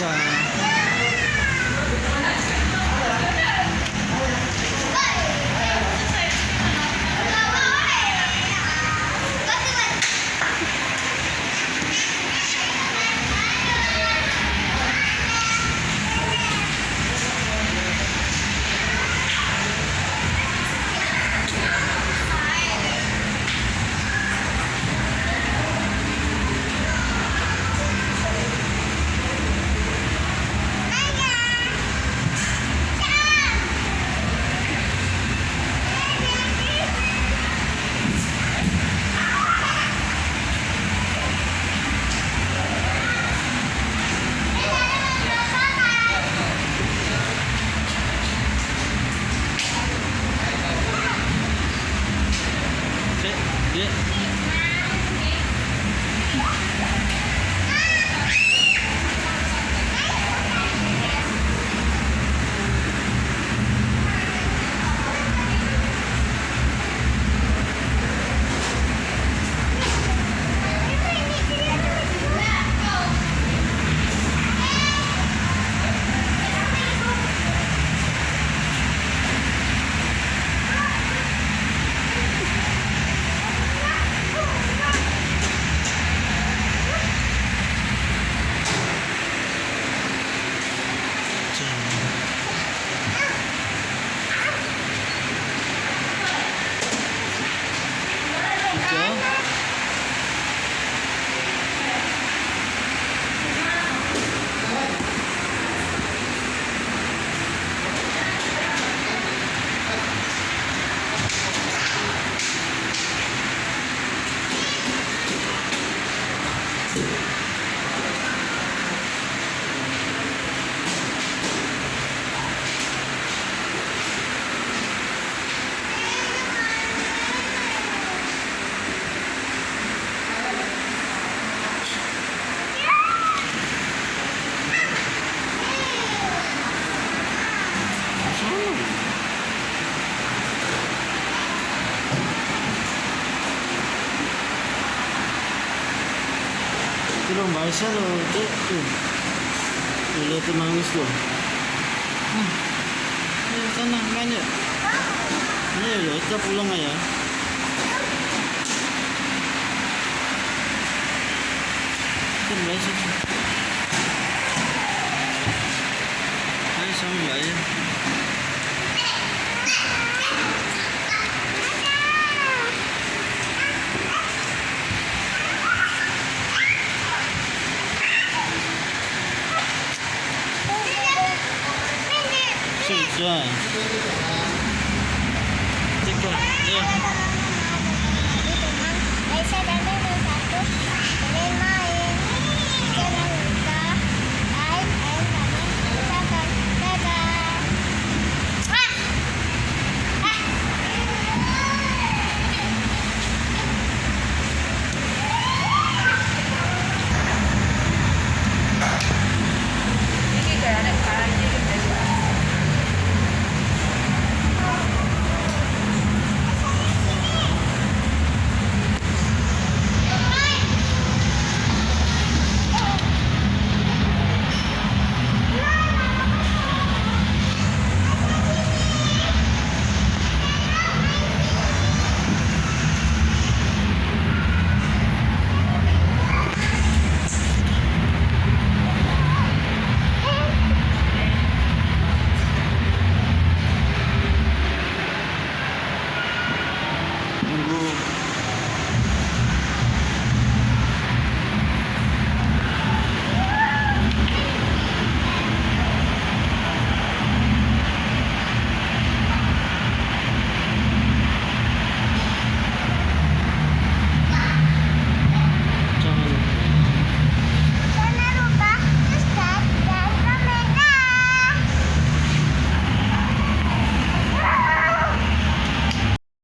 uh, lo tu tu tu. Lihat tu nangis tu. Hmm. ya sana main ya ya lo kita pulang ya. Kan bahasa tu. Ayo sama 对。这个这个。room